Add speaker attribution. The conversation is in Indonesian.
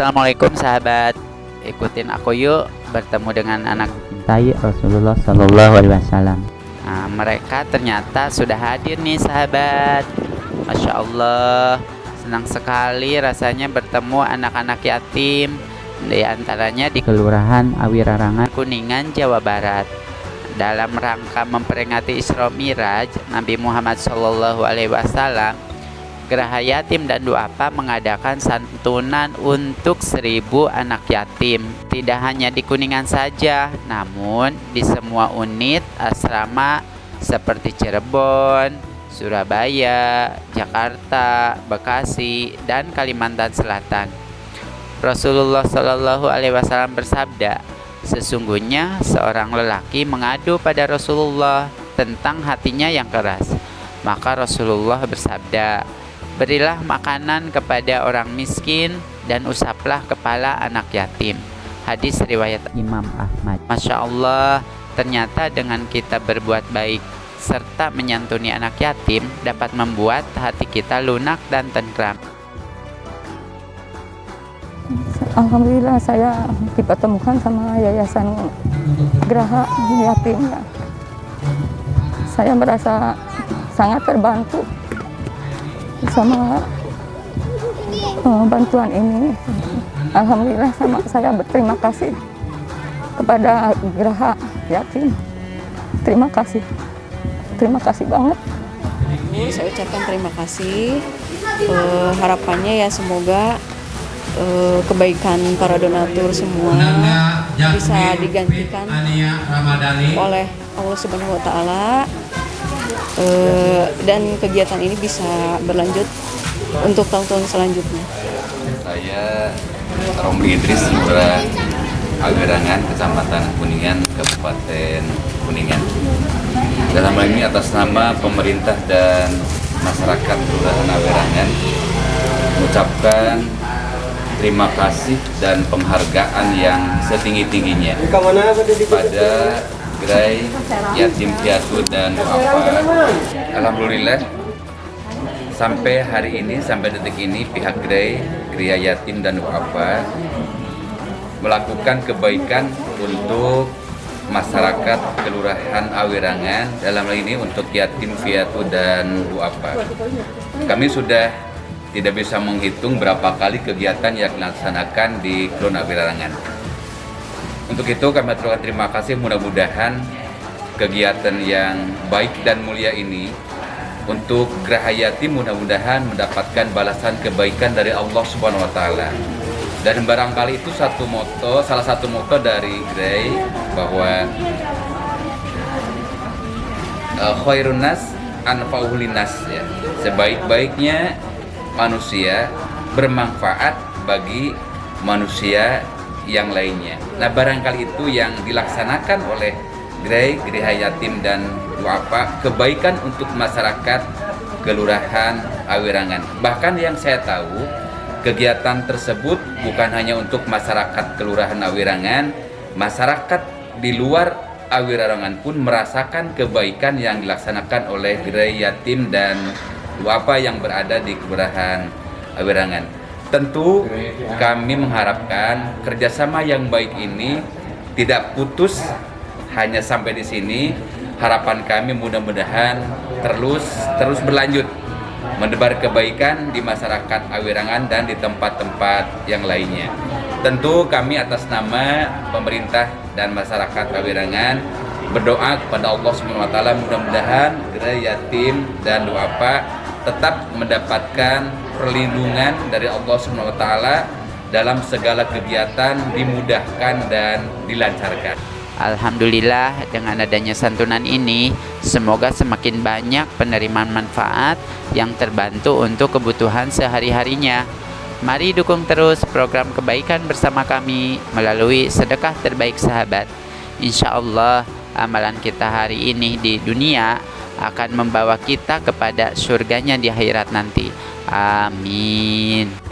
Speaker 1: Assalamualaikum sahabat. Ikutin aku yuk bertemu dengan anak cintai Rasulullah Sallallahu Alaihi Wasallam. Nah, Mereka ternyata sudah hadir nih sahabat. Masya Allah Senang sekali rasanya bertemu anak-anak yatim. Di antaranya di Kelurahan Awirarangan Kuningan Jawa Barat. Dalam rangka memperingati Isra Miraj Nabi Muhammad Shallallahu Alaihi Wasallam Yatim dan Duapa mengadakan santunan untuk seribu anak yatim. Tidak hanya di Kuningan saja, namun di semua unit asrama seperti Cirebon, Surabaya, Jakarta, Bekasi, dan Kalimantan Selatan. Rasulullah Shallallahu Alaihi Wasallam bersabda, sesungguhnya seorang lelaki mengadu pada Rasulullah tentang hatinya yang keras. Maka Rasulullah bersabda, Berilah makanan kepada orang miskin dan usaplah kepala anak yatim. Hadis riwayat Imam Ahmad. Masya Allah, ternyata dengan kita berbuat baik serta menyantuni anak yatim dapat membuat hati kita lunak dan tentram.
Speaker 2: Alhamdulillah saya dipertemukan sama yayasan Geraha Yatim. Saya merasa sangat terbantu sama uh, bantuan ini. Alhamdulillah sama saya berterima kasih kepada Geraha Yatim. Terima kasih. Terima kasih banget.
Speaker 3: Saya ucapkan terima kasih. Uh, harapannya ya semoga uh, kebaikan para donatur semua bisa digantikan oleh Allah Subhanahu wa taala uh, dan kegiatan ini bisa berlanjut untuk tahun-tahun selanjutnya.
Speaker 4: Saya Romli Idris, Lurah Agerangan, Kecamatan Kuningan, Kabupaten Kuningan. Dalam hal ini atas nama pemerintah dan masyarakat Kelurahan Agerangan mengucapkan terima kasih dan penghargaan yang setinggi-tingginya pada gerai yatim piatu dan apa alhamdulillah sampai hari ini sampai detik ini pihak gerai gerai yatim dan apa melakukan kebaikan untuk masyarakat kelurahan Awirangan dalam hal ini untuk yatim piatu dan apa kami sudah tidak bisa menghitung berapa kali kegiatan yang dilaksanakan di Kelurahan Awirangan untuk itu kami aturkan terima kasih mudah-mudahan kegiatan yang baik dan mulia ini untuk Gerahayati mudah-mudahan mendapatkan balasan kebaikan dari Allah Subhanahu wa taala. Dan barangkali itu satu moto, salah satu moto dari Grey bahwa uh, khairun nas ya. Sebaik-baiknya manusia bermanfaat bagi manusia yang lainnya. Nah barangkali itu yang dilaksanakan oleh Grey, Gereja Yatim dan Duafa kebaikan untuk masyarakat Kelurahan Awirangan. Bahkan yang saya tahu kegiatan tersebut bukan hanya untuk masyarakat Kelurahan Awirangan, masyarakat di luar Awirangan pun merasakan kebaikan yang dilaksanakan oleh Gereja Yatim dan Duafa yang berada di Kelurahan Awirangan. Tentu kami mengharapkan kerjasama yang baik ini tidak putus hanya sampai di sini. Harapan kami mudah-mudahan terus terus berlanjut mendebar kebaikan di masyarakat Awirangan dan di tempat-tempat yang lainnya. Tentu kami atas nama pemerintah dan masyarakat Awirangan berdoa kepada Allah SWT mudah-mudahan gerai yatim dan doa Pak tetap mendapatkan perlindungan dari Allah SWT dalam segala kegiatan dimudahkan dan dilancarkan.
Speaker 1: Alhamdulillah dengan adanya santunan ini semoga semakin banyak penerimaan manfaat yang terbantu untuk kebutuhan sehari-harinya. Mari dukung terus program kebaikan bersama kami melalui sedekah terbaik sahabat. Insya Allah amalan kita hari ini di dunia akan membawa kita kepada surganya di akhirat nanti. Amin.